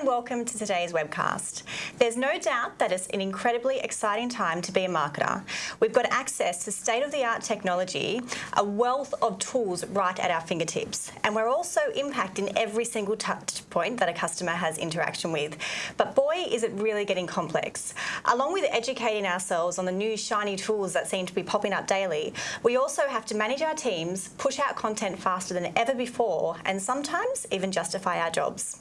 and welcome to today's webcast. There's no doubt that it's an incredibly exciting time to be a marketer. We've got access to state-of-the-art technology, a wealth of tools right at our fingertips, and we're also impacting every single touch point that a customer has interaction with. But boy, is it really getting complex. Along with educating ourselves on the new shiny tools that seem to be popping up daily, we also have to manage our teams, push out content faster than ever before, and sometimes even justify our jobs.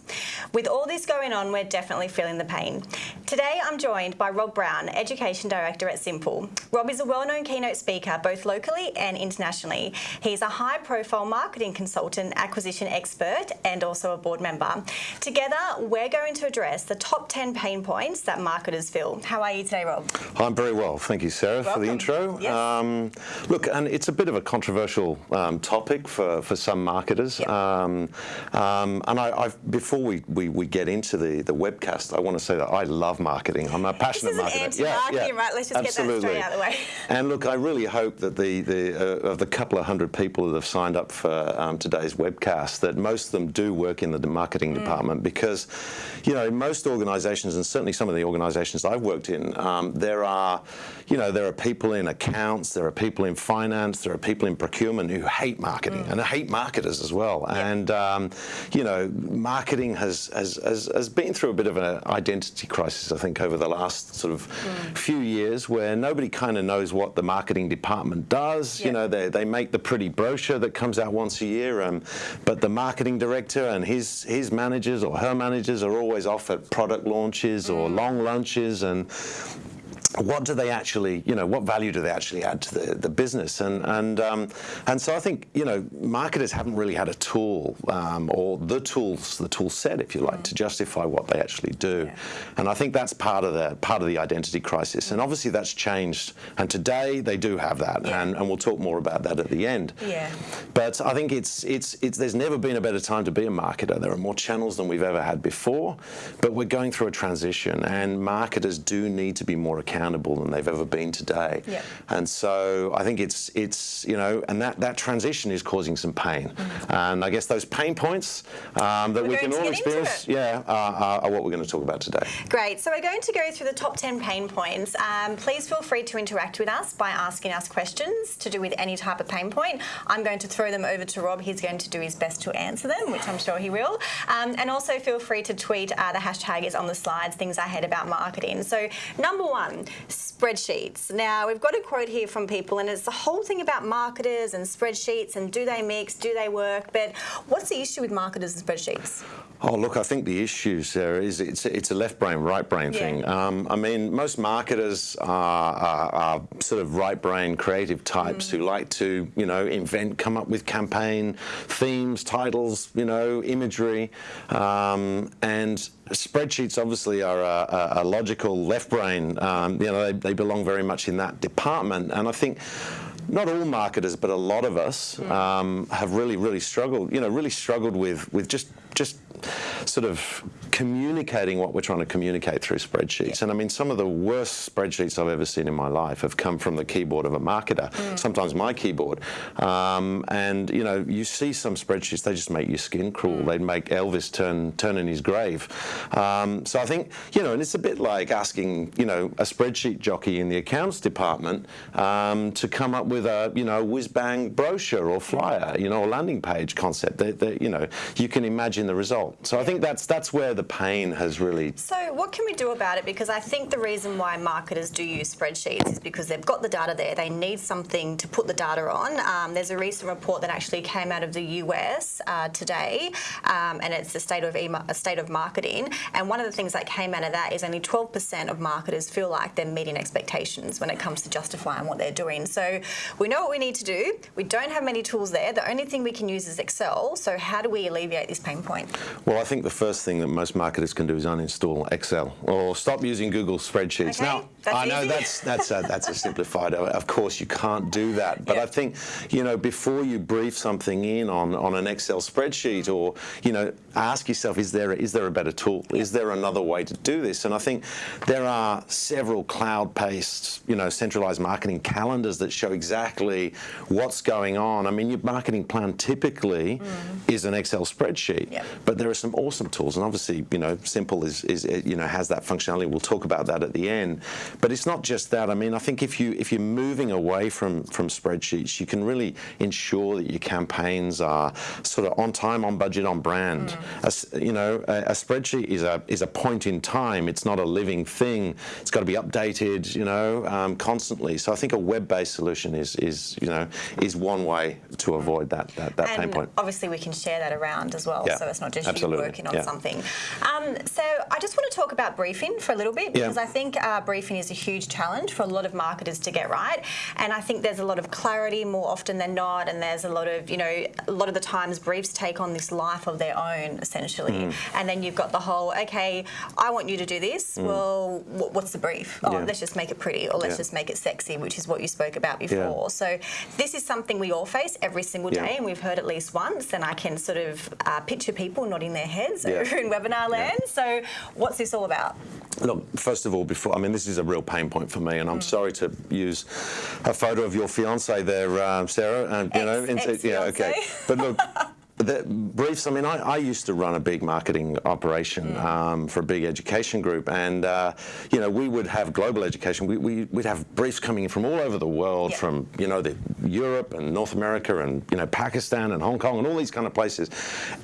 With all this going on, we're definitely feeling the pain. Today, I'm joined by Rob Brown, Education Director at Simple. Rob is a well-known keynote speaker, both locally and internationally. He's a high-profile marketing consultant, acquisition expert, and also a board member. Together, we're going to address the top 10 pain points that marketers feel. How are you today, Rob? I'm very well. Thank you, Sarah, Welcome. for the intro. Yes. Um, look, and it's a bit of a controversial um, topic for, for some marketers. Yep. Um, um, and I, I've, before we, we, we get into the, the webcast, I want to say that I love marketing. I'm a passionate This is marketer. anti-marketing, right? Let's just get that straight absolutely. out of the way. And look, I really hope that the, the uh, of the couple of hundred people that have signed up for um, today's webcast, that most of them do work in the marketing Mm. department because, you know, most organisations, and certainly some of the organisations I've worked in, um, there are, you know, there are people in accounts, there are people in finance, there are people in procurement who hate marketing Mm. and hate marketers as well. And um, you know, marketing has, has has has been through a bit of an identity crisis, I think, over the last sort of Mm. few years, where nobody kind of knows what the marketing department does. You know, they they make the pretty brochure that comes out once a year, um, but the marketing director and his his managers or her managers are always off at product launches or long lunches and what do they actually, you know, what value do they actually add to the, the business? And and um, and so I think you know marketers haven't really had a tool um, or the tools, the tool set, if you like, to justify what they actually do. Yeah. And I think that's part of the part of the identity crisis. And obviously that's changed. And today they do have that, Yeah. and, and we'll talk more about that at the end. Yeah. But I think it's it's it's there's never been a better time to be a marketer. There are more channels than we've ever had before, but we're going through a transition, and marketers do need to be more accountable than they've ever been today. Yep. And so I think it's it's you know, and that that transition is causing some pain, and I guess those pain points um, that. We're we can all experience, yeah, are, are, are what we're going to talk about today. Great. So we're going to go through the top 10 pain points. Um, please feel free to interact with us by asking us questions to do with any type of pain point. I'm going to throw them over to Rob. He's going to do his best to answer them, which I'm sure he will. Um, and also feel free to tweet. Uh, the hashtag is on the slides, things I hate about marketing. So number one, spreadsheets. Now, we've got a quote here from people, and it's the whole thing about marketers and spreadsheets and do they mix, do they work? But what's the issue with marketers and spreadsheets? Oh, look, I think the issue, Sarah, is it's, it's a left brain, right brain Yeah. thing. Um, I mean, most marketers are, are, are sort of right brain creative types who like to, you know, invent, come up with campaign themes, titles, you know, imagery. Um, and spreadsheets obviously are a, a, a logical left brain. Um, you know, they, they belong very much in that department. And I think not all marketers, but a lot of us um, have really, really struggled. You know, really struggled with with just just sort of communicating what we're trying to communicate through spreadsheets. And I mean, some of the worst spreadsheets I've ever seen in my life have come from the keyboard of a marketer. Sometimes my keyboard. Um, and you know, you see some spreadsheets, they just make your skin crawl. They'd make Elvis turn turn in his grave. Um, so I think you know, and it's a bit like asking you know a spreadsheet jockey in the accounts department um, to come up with a you know whiz bang brochure or flyer, you know, or landing page concept. That, that you know, you can imagine the result. So I think that's that's where the pain has really. So what can we do about it? Because I think the reason why marketers do use spreadsheets is because they've got the data there. They need something to put the data on. Um, there's a recent report that actually came out of the US uh, today, um, and it's the state of e- a state of marketing. And one of the things that came out of that is only 12% of marketers feel like they're meeting expectations when it comes to justifying what they're doing. So we know what we need to do. We don't have many tools there. The only thing we can use is Excel. So how do we alleviate this pain point? Well, I think the first thing that most marketers can do is uninstall Excel or stop using Google spreadsheets. Okay, now, I know easy. that's that's a, that's a simplified. Uh, of course, you can't do that. But Yeah. I think you know before you brief something in on, on an Excel spreadsheet, or you know, ask yourself: Is there is there a better tool? Is there another way to do this? And I think there are several cloud-based, you know, centralized marketing calendars that show exactly what's going on. I mean, your marketing plan typically mm. is an Excel spreadsheet. Yeah. but there are some awesome tools, and obviously, you know, Simple is, is you know has that functionality. We'll talk about that at the end. But it's not just that. I mean, I think if you if you're moving away from from spreadsheets, you can really ensure that your campaigns are sort of on time, on budget, on brand. Mm. A, you know, a, a, spreadsheet is a is a point in time. It's not a living thing. It's got to be updated, you know, um, constantly. So I think a web-based solution is is you know is one way to avoid that that, that pain point. Obviously, we can share that around as well. Yeah, so it's not just absolutely. you working on yeah. something. Um, so I just want to talk about briefing for a little bit because yeah. I think uh, briefing is a huge challenge for a lot of marketers to get right, and I think there's a lot of clarity more often than not, and there's a lot of you know a lot of the times briefs take on this life of their own essentially, mm. and then you've got the whole okay, I want you to do this. Mm. Well, what's the brief? Oh, let's just make it pretty, or let's just make it sexy, which is what you spoke about before. So this is something we all face every single day, and we've heard at least once, and I can sort of uh, picture people nodding their heads over in webinar land. So what's this all about? Look, first of all, before I mean, this is a real pain point for me, and I'm mm. sorry to use a photo of your fiance there, uh, Sarah. And, you know, into, yeah, okay. But look, the briefs, I mean, I, I, used to run a big marketing operation mm. um, for a big education group, and, uh, you know, we would have global education. We, we, would have briefs coming in from all over the world, from, you know, the Europe and North America and, you know, Pakistan and Hong Kong and all these kind of places.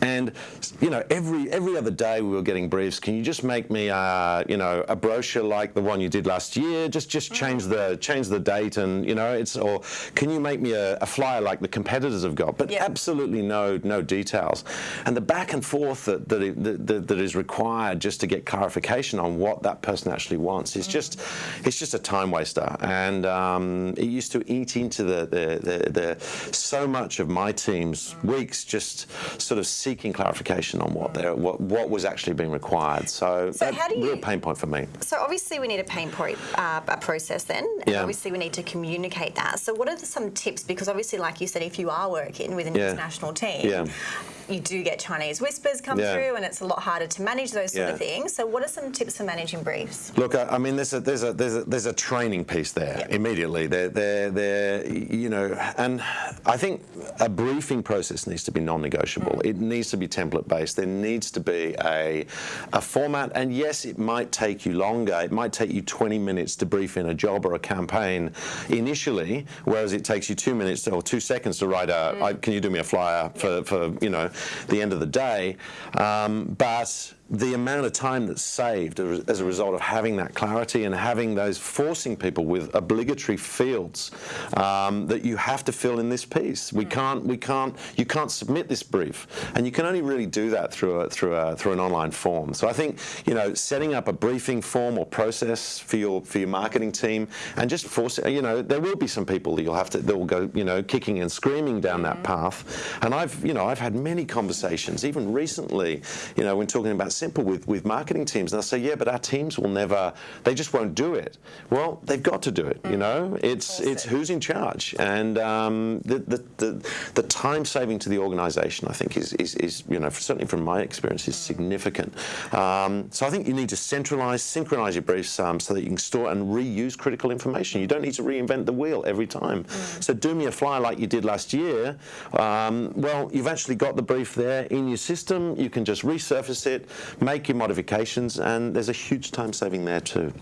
And, you know, every every other day we were getting briefs. Can you just make me, uh, you know, a brochure like the one you did last year? Just just mm. change the change the date and, you know, it's, or can you make me a, a flyer like the competitors have got? But absolutely no, no details. And the back and forth that, that, that, that is required just to get clarification on what that person actually wants is just, it's just a time waster. And um, it used to eat into the, the, the, the, so much of my team's weeks just sort of seeking clarification on what, what, what was actually being required. So, so how do you, real pain point for me. So obviously we need a pain point uh, a process then, and yeah. obviously we need to communicate that. So what are some tips? Because obviously, like you said, if you are working with an yeah. international team, yeah Mm-hmm you do get Chinese whispers come yeah. through, and it's a lot harder to manage those sort yeah. of things. So, what are some tips for managing briefs? Look, I, I mean, there's a there's a there's a there's a training piece there yep. immediately. They're they're they're you know, and I think a briefing process needs to be non-negotiable. Mm. It needs to be template based. There needs to be a a format, and yes, it might take you longer. It might take you 20 minutes to brief in a job or a campaign initially, whereas it takes you two minutes or two seconds to write a. Mm. I, can you do me a flyer for for you know the end of the day. Um, but the amount of time that's saved as a result of having that clarity and having those forcing people with obligatory fields um, that you have to fill in this piece. We can't, we can't, you can't submit this brief, and you can only really do that through a, through a, through an online form. So I think you know setting up a briefing form or process for your for your marketing team and just forcing, you know, there will be some people that you'll have to that will go you know kicking and screaming down that mm-hmm. path, and I've you know I've had many conversations even recently, you know, when talking about simple with, with marketing teams. And they'll say, yeah, but our teams will never, they just won't do it. Well, they've got to do it, you know? It's, it's who's in charge. And um, the, the, the, the, time saving to the organisation, I think, is, is, is, you know, certainly from my experience, is significant. Um, so I think you need to centralise, synchronise your briefs um, so that you can store and reuse critical information. You don't need to reinvent the wheel every time. Mm. So do me a flyer like you did last year. Um, well, you've actually got the brief there in your system. You can just resurface it, make your modifications, and there's a huge time saving there too.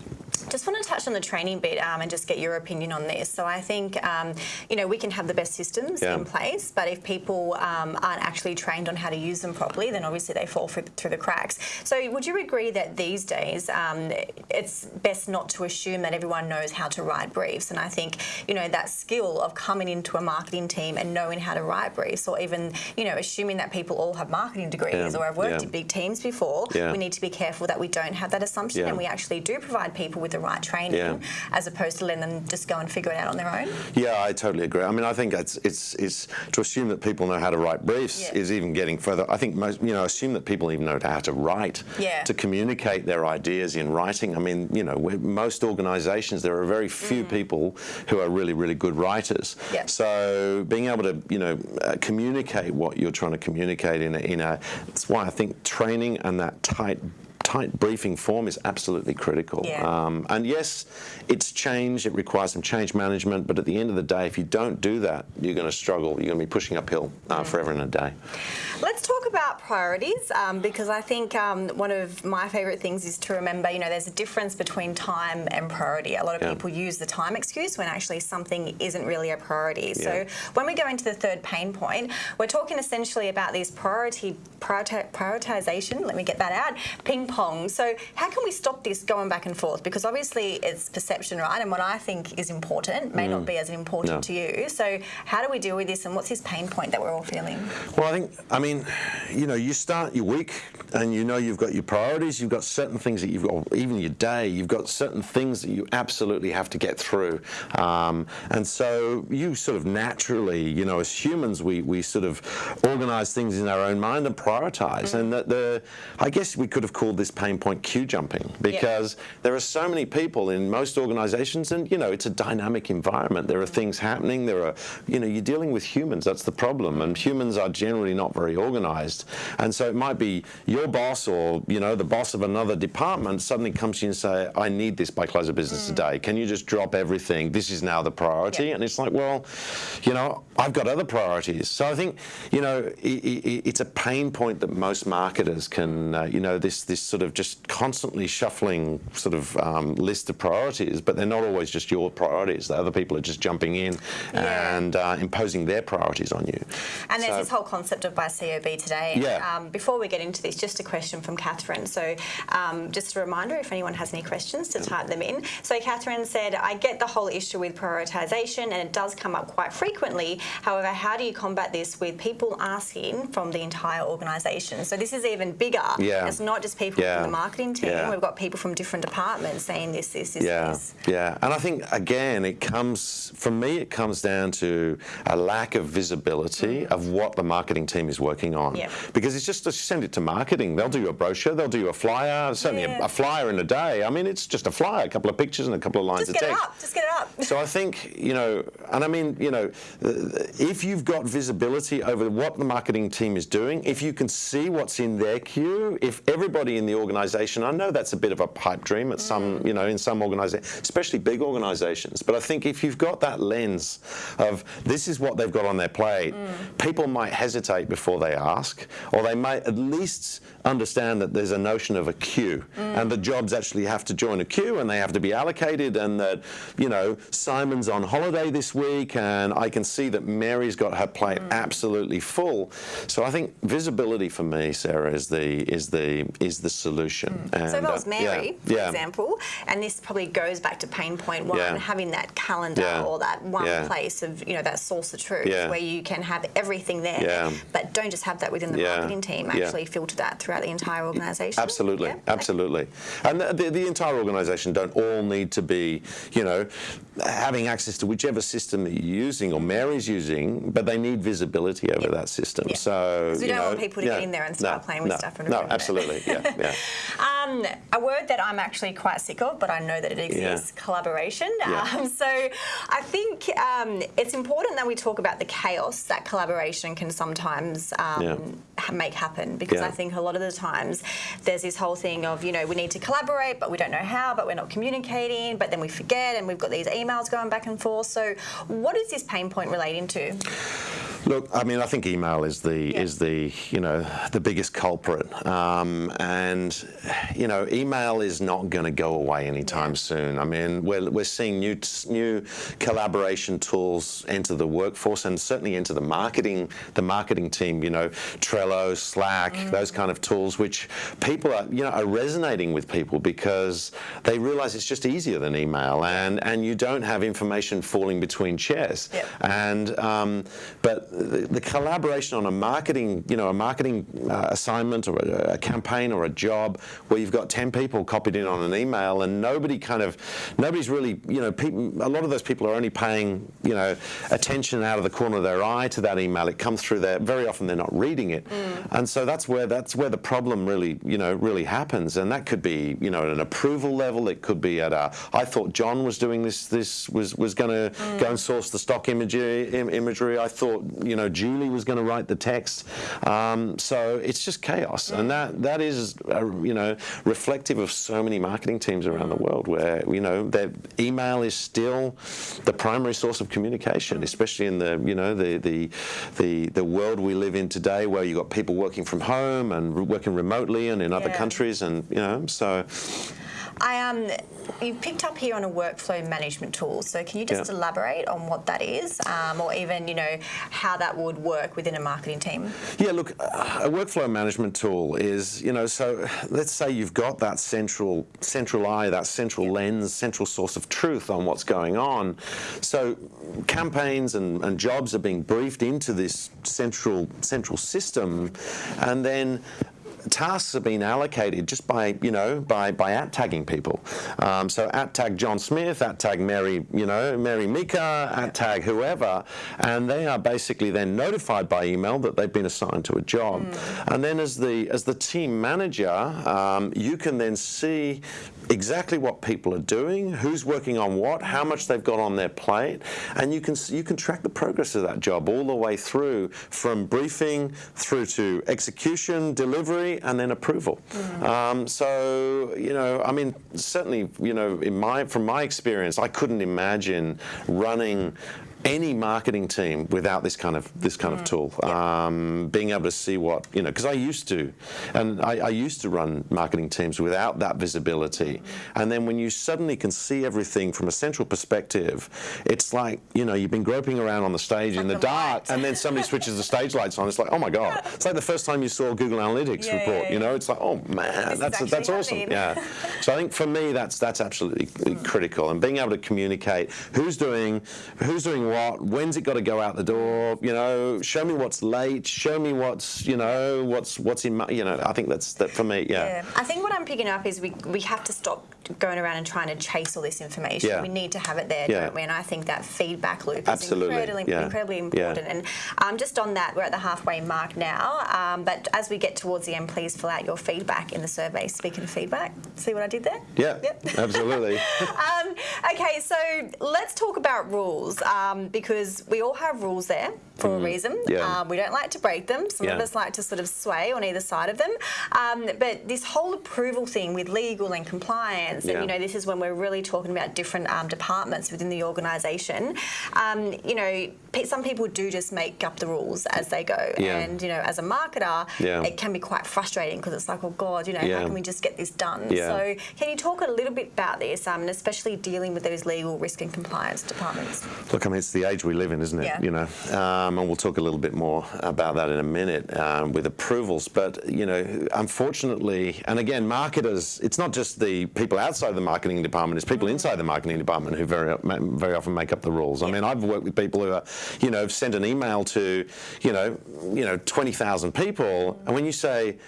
Just want to touch on the training bit um, and just get your opinion on this. So I think, um, you know, we can have the best systems yeah. in place, but if people um, aren't actually trained on how to use them properly, then obviously they fall through, through the cracks. So would you agree that these days um, it's best not to assume that everyone knows how to write briefs? And I think, you know, that skill of coming into a marketing team and knowing how to write briefs or even, you know, assuming that people all have marketing degrees yeah. or have worked yeah. in big teams before, we need to be careful that we don't have that assumption and we actually do provide people with the right training yeah. as opposed to letting them just go and figure it out on their own? Yeah, I totally agree. I mean, I think it's it's, it's to assume that people know how to write briefs yeah. is even getting further. I think most, you know, assume that people even know how to write, yeah. to communicate their ideas in writing. I mean, you know, most organisations, there are very few mm. people who are really, really good writers. Yeah. So being able to, you know, uh, communicate what you're trying to communicate in a, in a, that's why I think training and that tight tight briefing form is absolutely critical. Yeah. Um, and yes, it's change, it requires some change management, but at the end of the day, if you don't do that, you're going to struggle. You're going to be pushing uphill uh, mm. forever and a day. Let's talk about priorities um, because I think um, one of my favourite things is to remember, you know, there's a difference between time and priority. A lot of Yeah. people use the time excuse when actually something isn't really a priority. Yeah. So when we go into the third pain point, we're talking essentially about these priority prioriti- prioritization. Let me get that out. Ping pong. So how can we stop this going back and forth? Because obviously it's perception, right? And what I think is important may not be as important Mm. No. to you. So how do we deal with this? And what's this pain point that we're all feeling? Well, I think, I mean, you know, you start your week and you know you've got your priorities, you've got certain things that you've got, even your day, you've got certain things that you absolutely have to get through. Um, and so you sort of naturally, you know, as humans, we, we sort of organize things in our own mind and prioritize. And that the, I guess we could have called this pain point queue jumping because there are so many people in most organizations and, you know, it's a dynamic environment. There are things happening. There are, you know, you're dealing with humans. That's the problem. And humans are generally not very organized. And so it might be your boss or, you know, the boss of another department suddenly comes to you and say, I need this by close of business today. Can you just drop everything? This is now the priority. Yeah. And it's like, well, you know, I've got other priorities. So I think, you know, i i it's a pain point that most marketers can, uh, you know, this this sort of just constantly shuffling sort of um, list of priorities, but they're not always just your priorities. The other people are just jumping in Yeah. and uh, imposing their priorities on you. And there's this whole concept of by COB today. Yeah. Um, before we get into this, just a question from Catherine. So, um, just a reminder if anyone has any questions to type them in. So, Catherine said, I get the whole issue with prioritisation and it does come up quite frequently. However, how do you combat this with people asking from the entire organisation? So, this is even bigger. Yeah. It's not just people Yeah. from the marketing team, Yeah. we've got people from different departments saying this, this, this, Yeah, this. yeah, and I think again, it comes for me. It comes down to a lack of visibility mm. of what the marketing team is working on. Yeah. Because it's just to send it to marketing. They'll do you a brochure. They'll do you a flyer. Certainly Yeah. a, a flyer in a day. I mean, it's just a flyer, a couple of pictures and a couple of lines Just of get it text. up. Just get it up. So I think, you know, and I mean, you know, if you've got visibility over what the marketing team is doing, if you can see what's in their queue, if everybody in the organisation, I know that's a bit of a pipe dream at some, mm. you know, in some organisations, especially big organisations, but I think if you've got that lens of this is what they've got on their plate, mm. people might hesitate before they ask, or they might at least understand that there's a notion of a queue. Mm. And the jobs actually have to join a queue and they have to be allocated and that you know Simon's on holiday this week and I can see that Mary's got her plate absolutely full. So I think visibility for me Sarah is the is the is the solution and, So if I uh, was Mary, for yeah, example, and this probably goes back to pain point one, Yeah. having that calendar Yeah. or that one Yeah. place of, you know, that source of truth Yeah. where you can have everything there, Yeah. but don't just have that within the Yeah. marketing team, Yeah. actually filter that throughout the entire organisation. Absolutely, Yeah. absolutely. And the, the, the entire organisation don't all need to be, you know, having access to whichever system that you're using or Mary's using, but they need visibility over that system. Yeah. So we you don't want people to get in there and start no, playing with no, stuff and No, absolutely, yeah, yeah. Um, a word that I'm actually quite sick of, but I know that it exists, collaboration. Yeah. Um, so I think um, it's important that we talk about the chaos that collaboration can sometimes um, Yeah. make happen because Yeah. I think a lot of the times there's this whole thing of, you know, we need to collaborate, but we don't know how, but we're not communicating, but then we forget and we've got these emails going back and forth. So what is this pain point relating to? Look, I mean, I think email is the Yeah. is the you know the biggest culprit, um, and you know, email is not going to go away anytime soon. I mean, we're we're seeing new new collaboration tools enter the workforce and certainly into the marketing the marketing team. You know, Trello, Slack, Mm. those kind of tools, which people are you know are resonating with people because they realise it's just easier than email, and and you don't have information falling between chairs. Yep. And um, but the, the collaboration on a marketing, you know, a marketing uh, assignment or a, a campaign or a job where you've got ten people copied in on an email and nobody kind of, nobody's really, you know, people, a lot of those people are only paying, you know, attention out of the corner of their eye to that email. It comes through there. Very often they're not reading it, and so that's where that's where the problem really, you know, really happens. And that could be, you know, at an approval level. It could be at a. I thought John was doing this. This was was going to go and source the stock imagery. Im- imagery. I thought you know Julie was going to write the text. Um, so it's just chaos, and that that is uh, you know reflective of so many marketing teams around the world where you know their email is still the primary source of communication, especially in the you know the the the, the world we live in today, where you've got people working from home and working remotely and in other Yeah. countries, and you know so. I um, you picked up here on a workflow management tool. So can you just Yeah. elaborate on what that is, um, or even you know how that would work within a marketing team? Yeah, look, a workflow management tool is, you know, so let's say you've got that central central eye, that central lens, central source of truth on what's going on. So campaigns and, and jobs are being briefed into this central central system, and then tasks have been allocated just by you know by by at tagging people. Um, so at tag John Smith, at tag Mary, you know Mary Mika, at tag whoever, and they are basically then notified by email that they've been assigned to a job. And then as the as the team manager, um, you can then see exactly what people are doing, who's working on what, how much they've got on their plate, and you can you can track the progress of that job all the way through from briefing through to execution, delivery, and then approval. Um, so you know, I mean, certainly, you know, in my from my experience, I couldn't imagine running any marketing team without this kind of this kind of tool, um, being able to see what you know, because I used to, and I, I used to run marketing teams without that visibility, and then when you suddenly can see everything from a central perspective, it's like you know you've been groping around on the stage in the the dark, and then somebody switches the stage lights on. It's like oh my god, it's like the first time you saw Google Analytics Yeah, report. yeah, You know, it's like oh man, is that's that's awesome. happening. Yeah. So I think for me that's that's absolutely critical, and being able to communicate who's doing who's doing what, when's it got to go out the door. You know, show me what's late, show me what's you know what's what's in my you know. I think that's that for me. Yeah. Yeah. I think what I'm picking up is we, we have to stop going around and trying to chase all this information. Yeah. We need to have it there, Yeah. don't we? And I think that feedback loop is incredibly, Yeah. incredibly important. And um, just on that, we're at the halfway mark now. Um, but as we get towards the end, please fill out your feedback in the survey. Speaking of feedback, see what I did there? Yeah. Yep. Absolutely. Um, okay, so let's talk about rules um, because we all have rules there for a reason. Mm. Yeah. Um, we don't like to break them. Some of us like to sort of sway on either side of them. Um, but this whole approval thing with legal and compliance, Yeah. and you know, this is when we're really talking about different um, departments within the organisation. Um, you know, some people do just make up the rules as they go, Yeah. and you know, as a marketer, Yeah. it can be quite frustrating because it's like, oh God, you know, Yeah. how can we just get this done? Yeah. So, can you talk a little bit about this, um, and especially dealing with those legal risk and compliance departments? Look, I mean, it's the age we live in, isn't it? Yeah. You know, um, and we'll talk a little bit more about that in a minute um, with approvals. But you know, unfortunately, and again, marketers, it's not just the people outside the marketing department; it's people inside the marketing department who very very often make up the rules. I mean, I've worked with people who are, you know, have sent an email to, you know, you know, twenty thousand people, and when you say.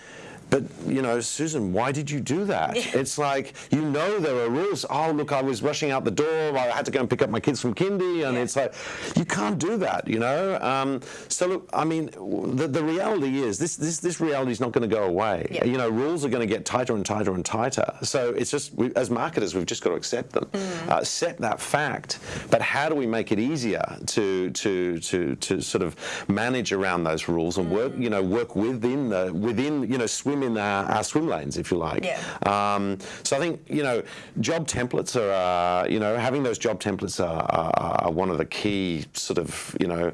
But you know, Susan, why did you do that? It's like you know there are rules. Oh, look, I was rushing out the door. I had to go and pick up my kids from kindy, and Yeah. it's like you can't do that. You know. Um, so look, I mean, the, the reality is this this this reality is not going to go away. Yeah. You know, rules are going to get tighter and tighter and tighter. So it's just we, as marketers, we've just got to accept them, uh, accept that fact. But how do we make it easier to to to to sort of manage around those rules and work? You know, work within the within you know swim in our, our swim lanes, if you like. Yeah. Um, so I think you know, job templates are uh, you know having those job templates are, are, are one of the key sort of you know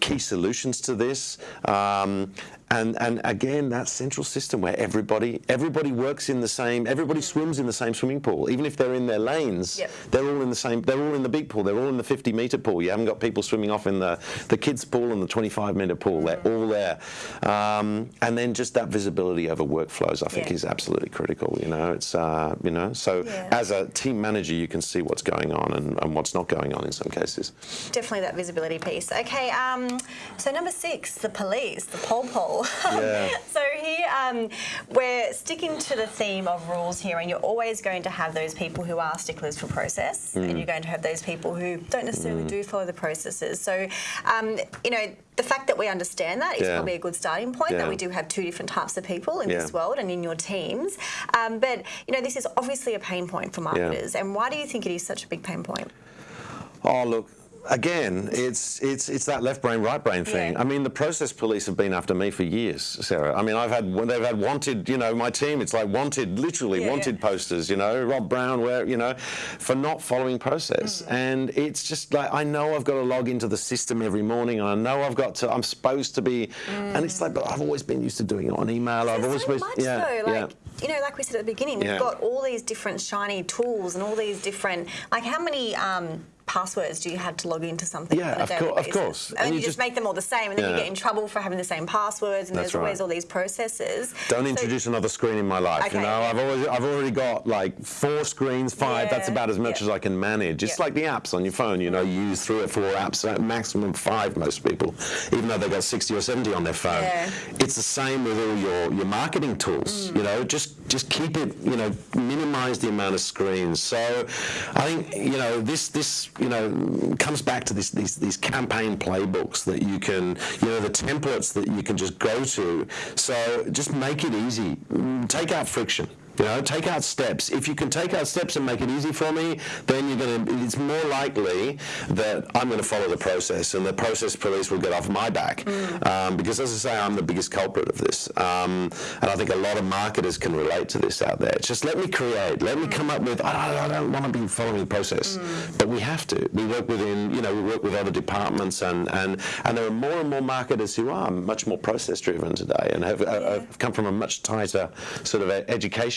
key solutions to this. Um, and, and again, that central system where everybody everybody works in the same, everybody swims in the same swimming pool, even if they're in their lanes. Yep. They're all in the same. They're all in the big pool. They're all in the 50 meter pool. You haven't got people swimming off in the the kids pool and the 25 meter pool. They're all there. Um, and then just that visibility over workflows, I think, Yeah. is absolutely critical. You know, it's uh, you know, so Yeah. as a team manager, you can see what's going on and, and what's not going on in some cases. Definitely that visibility piece. Okay, um, so number six, the police, the pole pole. Yeah. so here um, we're sticking to the theme of rules here, and you're always going to have those people who are sticklers for process, Mm. and you're going to have those people who don't necessarily do follow the processes. So, um, you know, the fact that we understand that is Yeah. probably a good starting point. That we do have two different types of people in Yeah. this world and in your teams. Um, but you know, this is obviously a pain point for marketers. And why do you think it is such a big pain point? Oh, look, again, it's it's it's that left brain, right brain thing. Yeah. I mean, the process police have been after me for years, Sarah. I mean, I've had they've had wanted, you know, my team. It's like wanted, literally Yeah, wanted yeah. posters. You know, Rob Brown, where you know, for not following process. Mm. And it's just like I know I've got to log into the system every morning, and I know I've got to. I'm supposed to be, and it's like, but I've always been used to doing it on email. I've always Mm. so been, much yeah, though, yeah. like you know, like we said at the beginning, we've got all these different shiny tools and all these different. Like, how many um, passwords do you have to log into something? Yeah, on a of daily of basis? course. And, And you you just just- make them all the same, and then you get in trouble for having the same passwords, and That's there's always all these processes. Don't So- introduce another screen in my life. Okay, you know. I've always, I've already got like four screens, five. That's about as much yeah. as I can manage. It's Yeah. like the apps on your phone. You know, you use three or four apps, maximum five. Most people, even though they've got 60 or 70 on their phone. Yeah. It's the same with all your your marketing tools. Mm. You know, just just keep it. You know, minimize the amount of screens. So, I think you know this this you know comes back to this these these campaign playbooks that you can you know the templates that you can just go to. So just make it easy. Take out friction. You know, take out steps. If you can take out steps and make it easy for me, then you're going to. It's more likely that I'm going to follow the process, and the process police will get off my back. Um, because, as I say, I'm the biggest culprit of this, um, and I think a lot of marketers can relate to this out there. It's just let me create, let me come up with. I don't, I don't want to be following the process, but we have to. We work within, you know, we work with other departments, and and and there are more and more marketers who are much more process driven today, and have, uh, have come from a much tighter sort of e-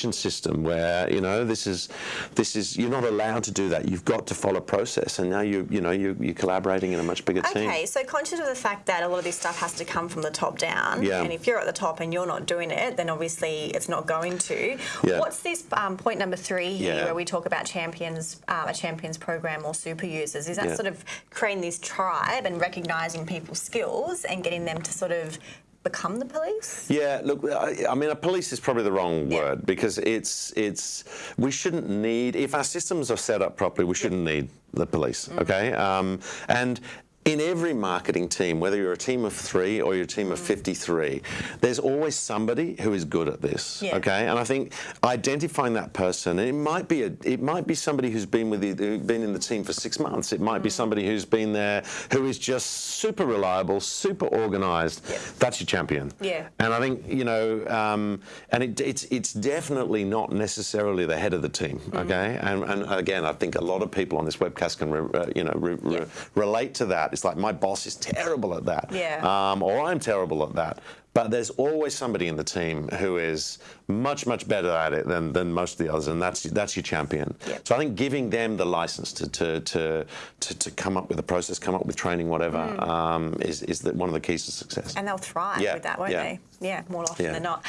education system where you know this is this is you're not allowed to do that. You've got to follow process, and now you you know you you're collaborating in a much bigger team. Okay, so conscious of the fact that a lot of this stuff has to come from the top down, Yeah. and if you're at the top and you're not doing it, then obviously it's not going to. Yeah. What's this um, point number three here, Yeah. where we talk about champions, uh, a champions program or super users? Is that Yeah. sort of creating this tribe and recognising people's skills and getting them to sort of become the police? Yeah, look, I, I mean, a police is probably the wrong Yeah. word because it's it's we shouldn't need if our systems are set up properly, we shouldn't need the police. Mm. Okay, um, and. In every marketing team, whether you're a team of three or you're a team of 53, there's always somebody who is good at this. Yeah. Okay, and I think identifying that person, and it might be a, it might be somebody who's been with the, who's been in the team for six months. It might be somebody who's been there who is just super reliable, super organised. That's your champion. Yeah. And I think you know, um, and it, it's it's definitely not necessarily the head of the team. Mm-hmm. Okay. And, and again, I think a lot of people on this webcast can re, uh, you know re, re- relate to that. It's like my boss is terrible at that. Yeah. Um, or I'm terrible at that. But there's always somebody in the team who is much, much better at it than, than most of the others, and that's that's your champion. Yep. So I think giving them the license to to, to, to, to come up with a process, come up with training, whatever, um, is is the, one of the keys to success. Mm. And they'll thrive Yeah, with that, won't yeah. they? Yeah, more often Yeah. than not.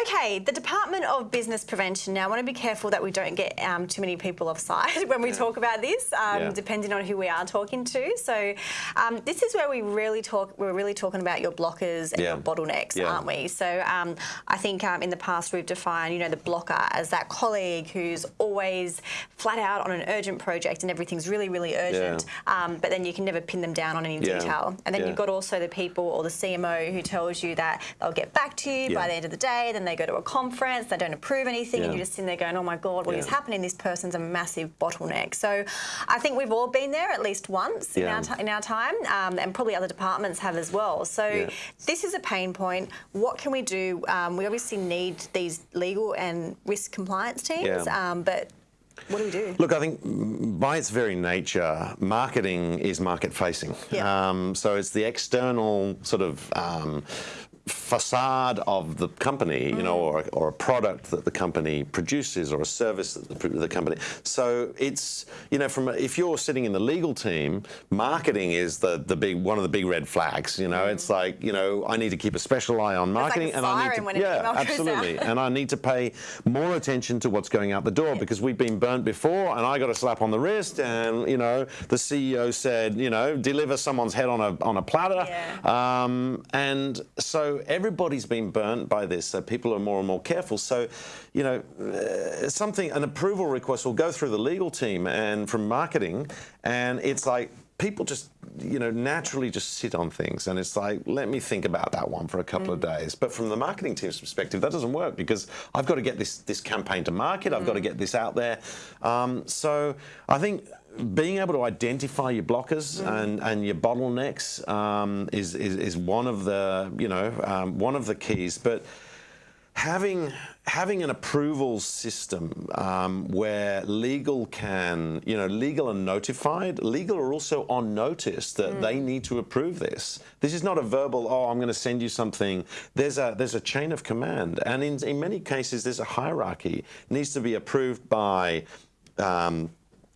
Okay, the Department of Business Prevention. Now, I want to be careful that we don't get um, too many people offside when we talk about this, um, Yeah. depending on who we are talking to. So, um, this is where we really talk. We're really talking about your blockers and Yeah. your bottlenecks, Yeah. aren't we? So, um, I think um, in the past we've defined, you know, the blocker as that colleague who's always flat out on an urgent project and everything's really, really urgent, um, but then you can never pin them down on any Yeah. detail. And then Yeah. you've got also the people or the CMO who tells you that they'll get back to you by the end of the day, they go to a conference, they don't approve anything, and you're just sitting there going, oh my God, what is Yeah. happening? This person's a massive bottleneck. So I think we've all been there at least once in, our, in our time, um, and probably other departments have as well. So Yeah. this is a pain point. What can we do? Um, we obviously need these legal and risk compliance teams, Yeah. um, but what do we do? Look, I think by its very nature, marketing is market facing. Yeah. Um, so it's the external sort of um, facade of the company, you know, or, or a product that the company produces or a service that the, the company. So it's, you know, from a, if you're sitting in the legal team, marketing is the, the big one of the big red flags. You know, it's like, you know, I need to keep a special eye on marketing, a and I need to, yeah, absolutely, and I need to pay more attention to what's going out the door because we've been burnt before, and I got a slap on the wrist, and you know, the CEO said, you know, deliver someone's head on a on a platter, Yeah. um, and so everybody's been burnt by this. So people are more and more careful. So, you know, uh, something an approval request will go through the legal team and from marketing, and it's like people just you know naturally just sit on things and it's like let me think about that one for a couple mm. of days but from the marketing team's perspective that doesn't work because i've got to get this this campaign to market i've got to mm. get this out there um, so i think being able to identify your blockers mm. and, and your bottlenecks um, is, is, is one of the you know um, one of the keys but having having an approval system um, where legal can, you know, legal are notified, legal are also on notice that mm. they need to approve this. This is not a verbal, oh, I'm going to send you something. There's a there's a chain of command, and in in many cases there's a hierarchy. It needs to be approved by. Um,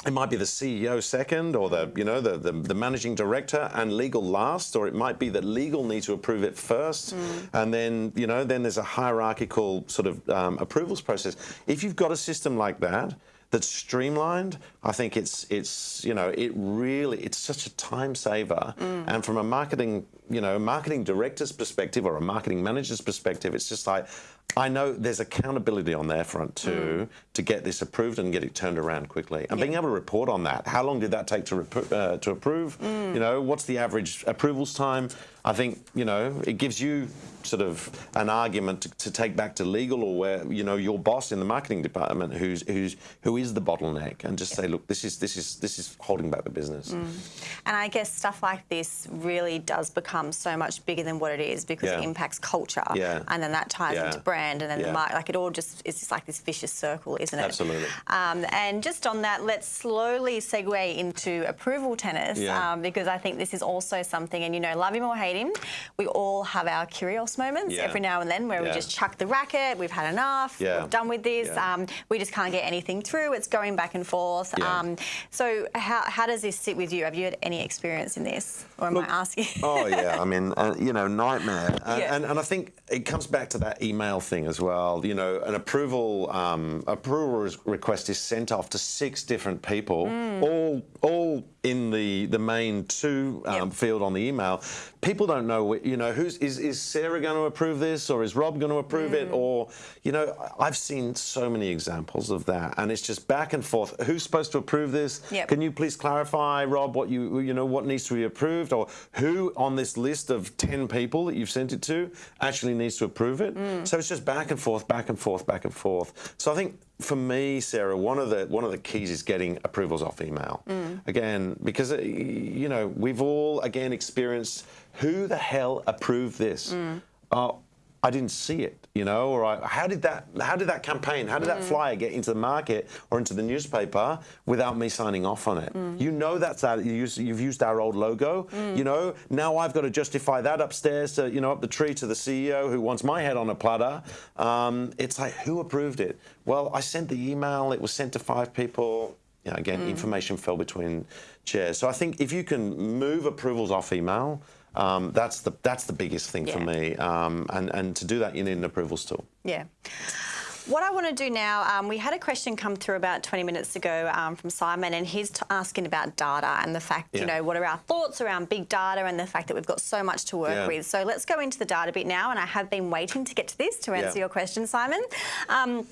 it might be the CEO second or the you know the, the, the, managing director and legal last or it might be that legal need to approve it first mm. and then you know then there's a hierarchical sort of um, approvals process if you've got a system like that that's streamlined i think it's it's you know it really it's such a time saver mm. and from a marketing you know marketing director's perspective or a marketing manager's perspective it's just like I know there's accountability on their front too mm. to get this approved and get it turned around quickly. And being able to report on that, how long did that take to, uh, to approve? Mm. You know, what's the average approvals time? I think, you know, it gives you sort of an argument to, to, take back to legal or where, you know, your boss in the marketing department who's who's who is the bottleneck and just say, look, this is this is this is holding back the business. Mm. And I guess stuff like this really does become so much bigger than what it is because yeah. it impacts culture. Yeah. And then that ties yeah. into brand and then the market like it all just it's just like this vicious circle, isn't it? Absolutely. Um, and just on that, let's slowly segue into approval tennis um, because I think this is also something and you know, love him or hate him, we all have our curious moments yeah. every now and then where yeah. we just chuck the racket, we've had enough, yeah. we're done with this, um, we just can't get anything through, it's going back and forth. Um, so how, how does this sit with you? Have you had any experience in this? Or am Look, I asking? oh, yeah, I mean, uh, you know, nightmare. And, and, and, I think it comes back to that email thing as well. You know, an approval um, approval request is sent off to six different people, mm. all all in the the main to um, yep. field on the email. People don't know, you know, who's is is Sarah going to approve this or is Rob going to approve mm. it or, you know, I've seen so many examples of that, and it's just back and forth. Who's supposed to approve this? Yep. Can you please clarify, Rob, what you you know what needs to be approved or who on this list of ten people that you've sent it to actually needs to approve it? Mm. So it's just back and forth, back and forth, back and forth. So I think for me, Sarah, one of the one of the keys is getting approvals off email. Mm. Again, because uh, you know we've all again experienced who the hell approved this. Mm. Uh, I didn't see it, you know, or I, how did that how did that campaign, how did mm. that flyer get into the market or into the newspaper without me signing off on it? Mm. You know that's that you use, you've used our old logo, mm. you know. Now I've got to justify that upstairs to you know up the tree to the CEO who wants my head on a platter. Um, it's like who approved it? Well, I sent the email. It was sent to five people. You know, again, mm. information fell between chairs. So I think if you can move approvals off email. Um, that's the that's the biggest thing yeah. for me, um, and and to do that, you need an approvals tool. Yeah. What I want to do now, um, we had a question come through about 20 minutes ago um, from Simon, and he's asking about data and the fact, yeah. you know, what are our thoughts around big data and the fact that we've got so much to work yeah. with. So let's go into the data bit now, and I have been waiting to get to this to answer yeah. your question, Simon. Um,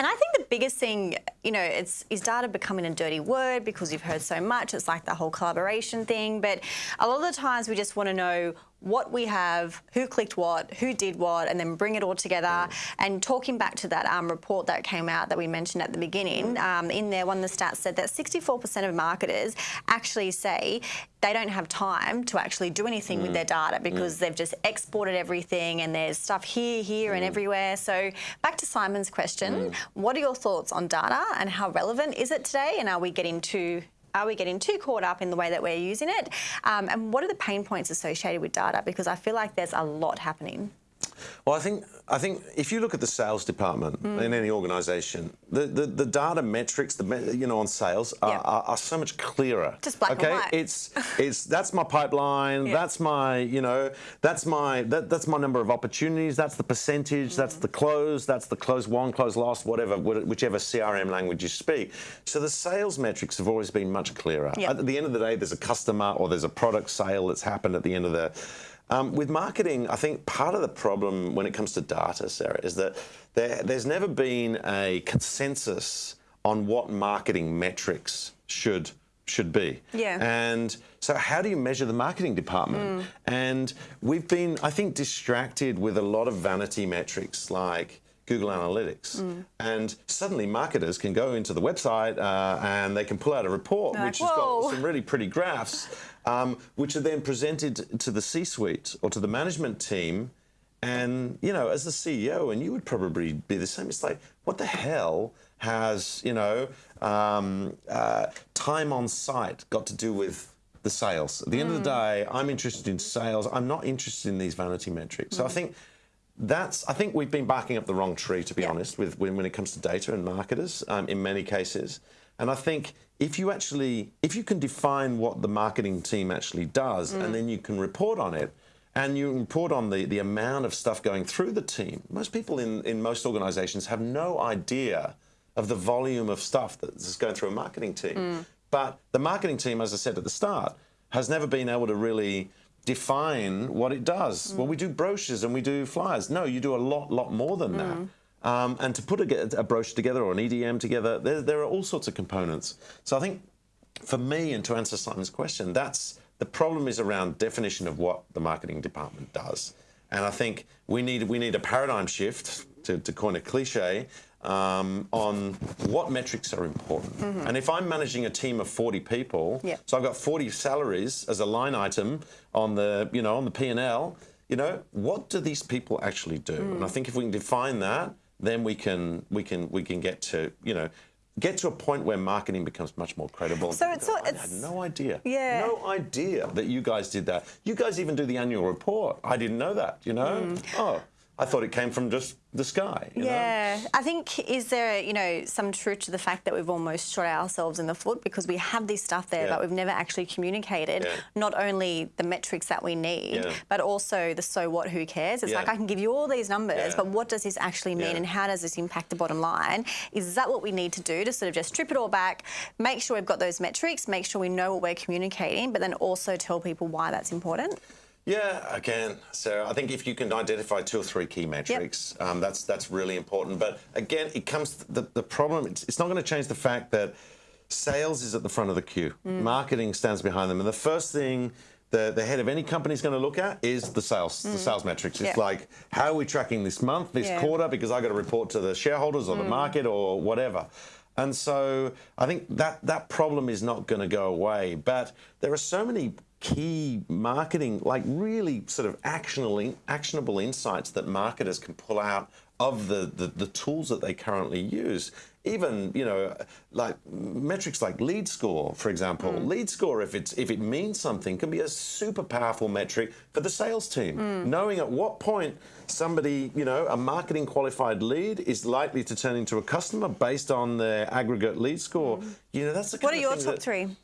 and I think the biggest thing, you know, it's is data becoming a dirty word because you've heard so much. It's like the whole collaboration thing. But a lot of the times we just want to know what we have, who clicked what, who did what, and then bring it all together. Mm. And talking back to that um, report that came out that we mentioned at the beginning, um, in there, one of the stats said that 64% of marketers actually say they don't have time to actually do anything mm. with their data because mm. they've just exported everything and there's stuff here, here, and mm. everywhere. So back to Simon's question, mm. what are your thoughts on data and how relevant is it today? And are we getting too are we getting too caught up in the way that we're using it? Um, and what are the pain points associated with data? Because I feel like there's a lot happening. Well, I think I think if you look at the sales department mm. in any organisation, the, the, the, data metrics, the you know on sales are, yep. are, are, so much clearer. Just black okay? and white. It's it's that's my pipeline. Yep. That's my you know that's my that, that's my number of opportunities. That's the percentage. Mm. That's the close. That's the close won, close lost, whatever whichever CRM language you speak. So the sales metrics have always been much clearer. Yep. At the end of the day, there's a customer or there's a product sale that's happened at the end of the um, with marketing, I think part of the problem when it comes to data, Sarah, is that there, there's never been a consensus on what marketing metrics should should be. Yeah. And so, how do you measure the marketing department? And we've been, I think, distracted with a lot of vanity metrics like Google Analytics. And suddenly, marketers can go into the website uh, and they can pull out a report They're which like, has got some really pretty graphs, um, which are then presented to the C-suite or to the management team. And you know, as the CEO, and you would probably be the same. It's like, what the hell has you know um, uh, time on site got to do with the sales? At the end of the day, I'm interested in sales. I'm not interested in these vanity metrics. So I think that's. I think we've been barking up the wrong tree, to be Yeah. honest, with when, when it comes to data and marketers um, in many cases. And I think if you actually, if you can define what the marketing team actually does, and mm. then you can report on it, and you report on the, the amount of stuff going through the team, most people in, in most organizations have no idea of the volume of stuff that's going through a marketing team. Mm. But the marketing team, as I said at the start, has never been able to really define what it does. Mm. Well, we do brochures and we do flyers. No, you do a lot, lot more than that. Um, and to put a, a brochure together or an EDM together, there, there are all sorts of components. So I think for me, and to answer Simon's question, that's the problem is around definition of what the marketing department does. And I think we need we need a paradigm shift to, to coin a cliche um, on what metrics are important. And if I'm managing a team of 40 people, so I've got 40 salaries as a line item on the you know on the P and L. You know what do these people actually do? And I think if we can define that, then we can we can we can get to you know get to a point where marketing becomes much more credible. So it's go, all- I had no idea. Yeah. No idea that you guys did that. You guys even do the annual report. I didn't know that. You know. Mm. Oh, I thought it came from just the sky. You Know? Yeah, I think is there you know some truth to the fact that we've almost shot ourselves in the foot because we have this stuff there, Yeah. but we've never actually communicated Yeah. not only the metrics that we need, Yeah. but also the so what, who cares? It's Yeah. like I can give you all these numbers, Yeah. but what does this actually mean, Yeah. and how does this impact the bottom line? Is that what we need to do to sort of just strip it all back, make sure we've got those metrics, make sure we know what we're communicating, but then also tell people why that's important? Yeah, again, so I think if you can identify two or three key metrics, um, that's that's really important. But again, it comes the the problem. It's, it's not going to change the fact that sales is at the front of the queue. Mm. Marketing stands behind them, and the first thing. The, the head of any company is going to look at is the sales, the mm. sales metrics. It's Yeah. like, how are we tracking this month, this Yeah. quarter? Because I got to report to the shareholders or the mm. market or whatever. And so I think that that problem is not going to go away. But there are so many key marketing, like really sort of actionable, actionable insights that marketers can pull out of the, the, the tools that they currently use. Even, you know, like metrics like lead score, for example. Mm. Lead score, if it's if it means something, can be a super powerful metric for the sales team. Mm. Knowing at what point somebody, you know, a marketing qualified lead is likely to turn into a customer based on their aggregate lead score. Mm. You know, that's the What are your top that- three?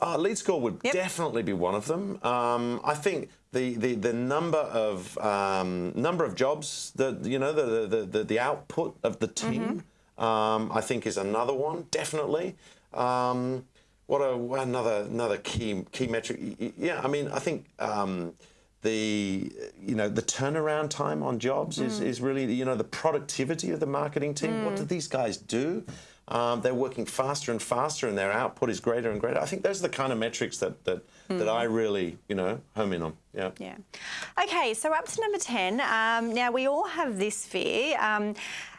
Uh, lead score would Yep. definitely be one of them. Um, I think the, the, the number of um, number of jobs, the you know the the, the, the output of the team, um, I think is another one definitely. Um, what a another another key key metric. Yeah, I mean I think. Um, the you know the turnaround time on jobs is, is really you know the productivity of the marketing team. What do these guys do? Um, they're working faster and faster, and their output is greater and greater. I think those are the kind of metrics that that, that I really you know home in on. Yeah. Yeah. Okay, so up to number 10. Um, now, we all have this fear. Um,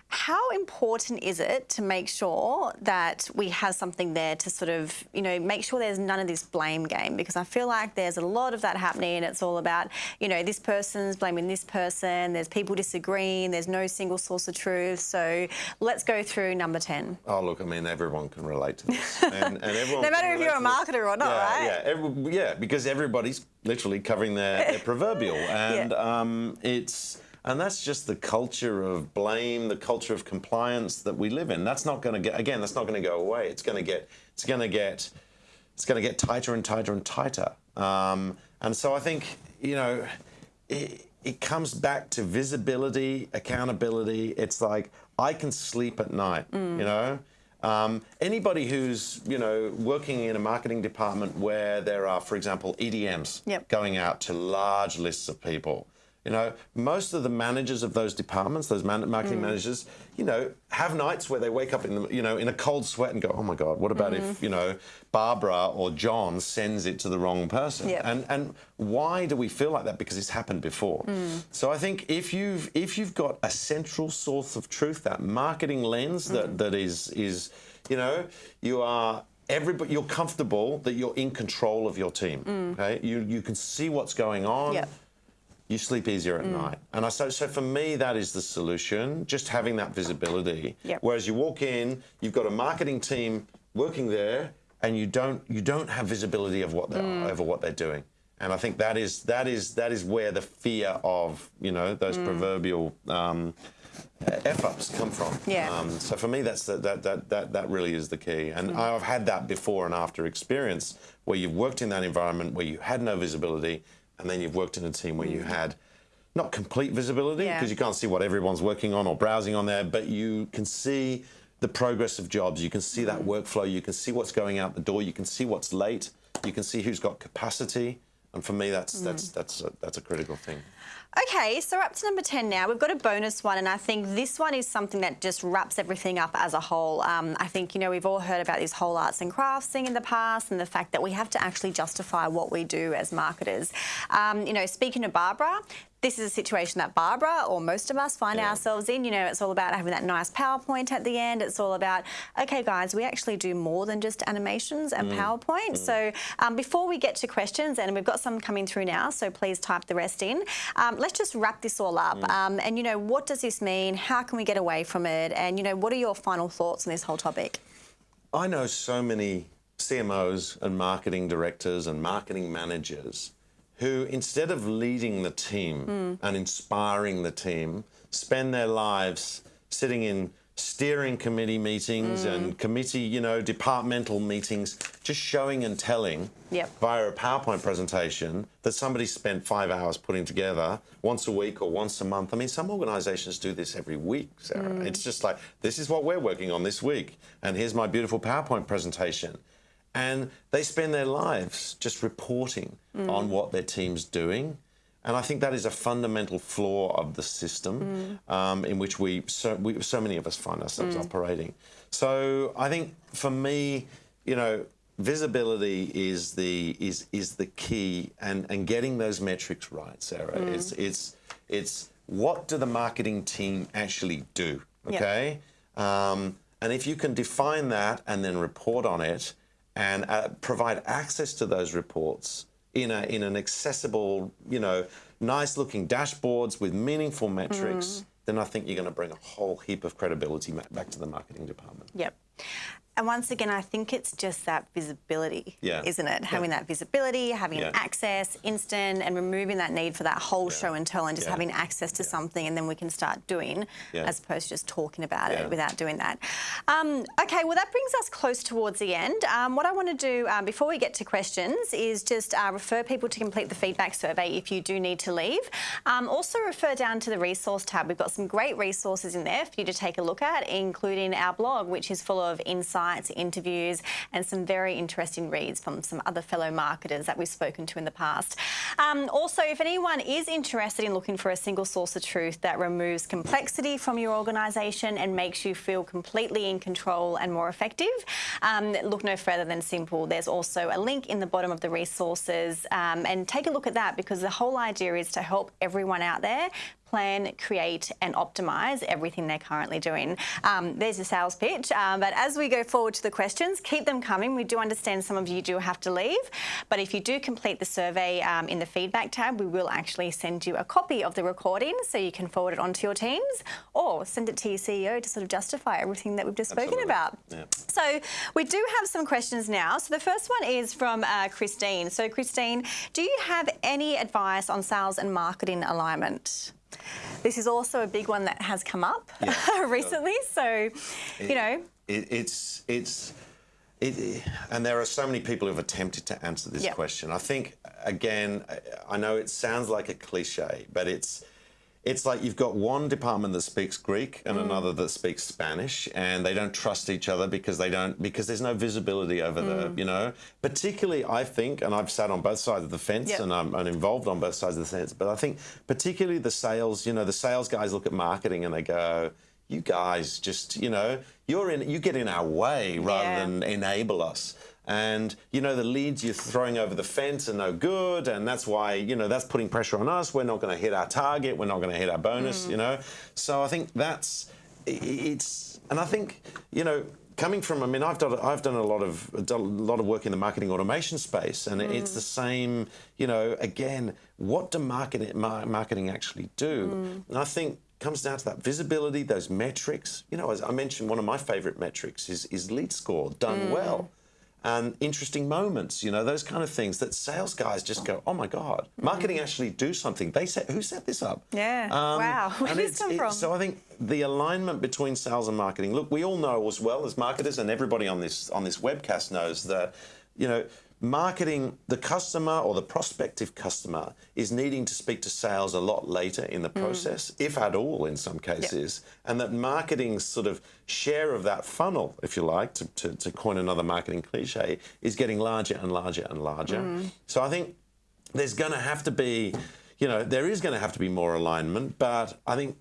how important is it to make sure that we have something there to sort of, you know, make sure there's none of this blame game? Because I feel like there's a lot of that happening. And it's all about, you know, this person's blaming this person, there's people disagreeing, there's no single source of truth. So let's go through number 10. Oh look, I mean everyone can relate to this, and, and everyone. No matter if you're a marketer or not, yeah, right? Yeah, every, yeah, because everybody's literally covering their, their proverbial, and um, it's and that's just the culture of blame, the culture of compliance that we live in. That's not going to get again. That's not going to go away. It's going to get. It's going to get. It's going to get tighter and tighter and tighter. Um, and so I think you know. It, it comes back to visibility, accountability. It's like I can sleep at night, Mm. you know. Um, anybody who's you know working in a marketing department where there are, for example, EDMs Yep. going out to large lists of people, You know, most of the managers of those departments, those man- marketing mm. managers, you know, have nights where they wake up in the, you know, in a cold sweat and go, "Oh my God, what about if mm-hmm. you know Barbara or John sends it to the wrong person?" Yep. And and why do we feel like that? Because it's happened before. Mm. So I think if you've if you've got a central source of truth, that marketing lens that, mm. that is is, you know, you are everybody you're comfortable that you're in control of your team. Okay, you you can see what's going on Yep. You sleep easier Mm. at night. And I so so for me that is the solution, just having that visibility. Yep. Whereas you walk in, you've got a marketing team working there and you don't you don't have visibility of what they Mm. over what they're doing. And I think that is that is that is where the fear of, you know, those Mm. proverbial um, F ups come from. Yeah. Um, so for me, that's the, that, that that that really is the key. And Mm. I've had that before and after experience where you've worked in that environment where you had no visibility, and then you've worked in a team where you had not complete visibility Mm. Yeah. because you can't see what everyone's working on or browsing on there, but you can see the progress of jobs. You can see that Mm. workflow. You can see what's going out the door. You can see what's late. You can see who's got capacity. And for me, that's Mm. that's that's a, that's a critical thing. Okay, so we're up to number 10 now. We've got a bonus one, and I think this one is something that just wraps everything up as a whole. Um, I think, you know, we've all heard about this whole arts and crafts thing in the past and the fact that we have to actually justify what we do as marketers. Um, you know, speaking to Barbara, this is a situation that Barbara or most of us find Yeah. ourselves in. You know, it's all about having that nice PowerPoint at the end. It's all about, okay, guys, we actually do more than just animations and Mm. PowerPoint. So um, before we get to questions, and we've got some coming through now, so please type the rest in. Um, let's just wrap this all up. Mm. Um, and you know, what does this mean? How can we get away from it? And you know, what are your final thoughts on this whole topic? I know so many CMOs and marketing directors and marketing managers who, instead of leading the team hmm. and inspiring the team, spend their lives sitting in steering committee meetings hmm. and committee, you know, departmental meetings, just showing and telling Yep. via a PowerPoint presentation that somebody spent five hours putting together once a week or once a month. I mean, some organizations do this every week, Sarah. Hmm. It's just like, this is what we're working on this week, and here's my beautiful PowerPoint presentation. And they spend their lives just reporting on what their team's doing. And I think that is a fundamental flaw of the system um, in which we so, we so many of us find ourselves operating. So I think for me, you know, visibility is the is is the key, and and getting those metrics right, Sarah. It's it's it's what do the marketing team actually do? Okay, um, and if you can define that and then report on it, and uh, provide access to those reports in a in an accessible, you know, nice looking dashboards with meaningful metrics, then I think you're going to bring a whole heap of credibility back to the marketing department. Yep. And once again, I think it's just that visibility, Yeah. isn't it? Having that visibility, having Yeah. access, instant, and removing that need for that whole show and tell and just Yeah. having access to something and then we can start doing Yeah. as opposed to just talking about Yeah. it without doing that. Um, okay, well, that brings us close towards the end. Um, what I want to do um, before we get to questions is just uh, refer people to complete the feedback survey if you do need to leave. Um, also, refer down to the resource tab. We've got some great resources in there for you to take a look at, including our blog, which is full of insights, interviews, and some very interesting reads from some other fellow marketers that we've spoken to in the past. Um, also, if anyone is interested in looking for a single source of truth that removes complexity from your organisation and makes you feel completely in control and more effective, um, look no further than Simple. There's also a link in the bottom of the resources, um, and take a look at that because the whole idea is to help everyone out there plan, create, and optimize everything they're currently doing. Um, there's a sales pitch. Um, but as we go forward to the questions, keep them coming. We do understand some of you do have to leave, but if you do complete the survey um, in the feedback tab, we will actually send you a copy of the recording so you can forward it on to your teams or send it to your CEO to sort of justify everything that we've just spoken Absolutely. about. Yeah. So we do have some questions now. So the first one is from uh, Christine. So Christine, do you have any advice on sales and marketing alignment? This is also a big one that has come up Yeah. recently. So, you know, It, it's it's it, and there are so many people who've attempted to answer this Yep. question. I think again, I know it sounds like a cliche, but it's it's like you've got one department that speaks Greek and mm. another that speaks Spanish, and they don't trust each other because they don't because there's no visibility over the mm. you know. Particularly, I think, and I've sat on both sides of the fence, Yep. and I'm, I'm involved on both sides of the fence. But I think particularly the sales, you know, the sales guys look at marketing and they go, "You guys just you know you're in you get in our way rather Yeah. than enable us." And you know the leads you're throwing over the fence are no good, and that's why you know that's putting pressure on us. We're not going to hit our target. We're not going to hit our bonus. Mm. You know, so I think that's it's, and I think you know coming from I mean I've done I've done a lot of a lot of work in the marketing automation space, and it's mm. the same. You know, again, what do marketing marketing actually do? Mm. And I think comes down to that visibility, those metrics. You know, as I mentioned, one of my favorite metrics is is lead score done well and interesting moments, you know, those kind of things that sales guys just go, oh my God, marketing actually do something. They set, who set this up? Um, Yeah. Wow. Where did this come it- from? So I think the alignment between sales and marketing, look, we all know as well as marketers and everybody on this, on this webcast knows that, you know, marketing, the customer or the prospective customer is needing to speak to sales a lot later in the Mm. process, if at all in some cases, and that marketing's sort of share of that funnel, if you like, to, to, to coin another marketing cliche, is getting larger and larger and larger. Mm. So I think there's going to have to be, you know, there is going to have to be more alignment, but I think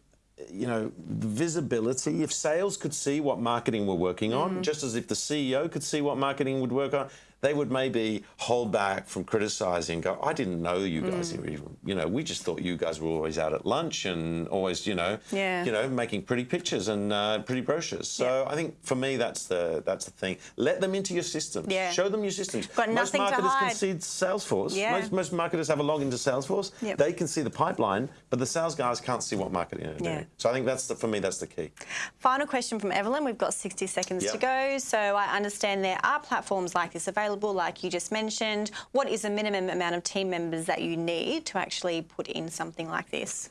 you know, the visibility, if sales could see what marketing we're working on, just as if the CEO could see what marketing would work on, they would maybe hold back from criticizing, go, I didn't know you guys were even, you know, we just thought you guys were always out at lunch and always, you know, Yeah. you know, making pretty pictures and uh, pretty brochures. So I think for me, that's the that's the thing. Let them into your systems. Yeah. Show them your systems. Got most nothing to marketers can see Salesforce. Yeah. Most, most marketers have a login to Salesforce. Yep. They can see the pipeline, but the sales guys can't see what marketing are Yeah. doing. So I think that's the, for me, that's the key. Final question from Evelyn. We've got 60 seconds Yeah. to go. So I understand there are platforms like this available, like you just mentioned. What is the minimum amount of team members that you need to actually put in something like this?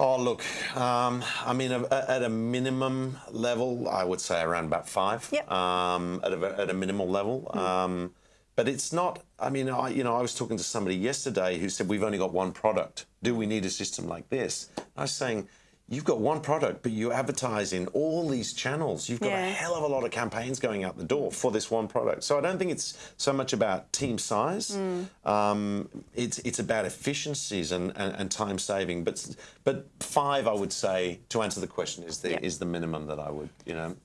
Oh, look, um, I mean, at a minimum level, I would say around about five. Yep. Um, at, a, at a minimal level. Um, but it's not, I mean, I, you know, I was talking to somebody yesterday who said, we've only got one product. Do we need a system like this? I was saying, you've got one product, but you advertise in all these channels. You've got Yeah. a hell of a lot of campaigns going out the door for this one product. So I don't think it's so much about team size. Um, it's it's about efficiencies and, and, and time saving. But but five, I would say, to answer the question, is the is the minimum that I would you know.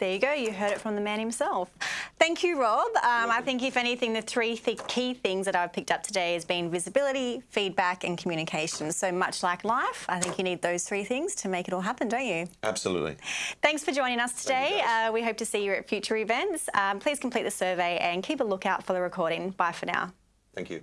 There you go. You heard it from the man himself. Thank you, Rob. Um, I think, if anything, the three th- key things that I've picked up today has been visibility, feedback, and communication. So much like life, I think you need those three things to make it all happen, don't you? Absolutely. Thanks for joining us today. uh, we hope to see you at future events. Um, please complete the survey and keep a lookout for the recording. Bye for now. Thank you.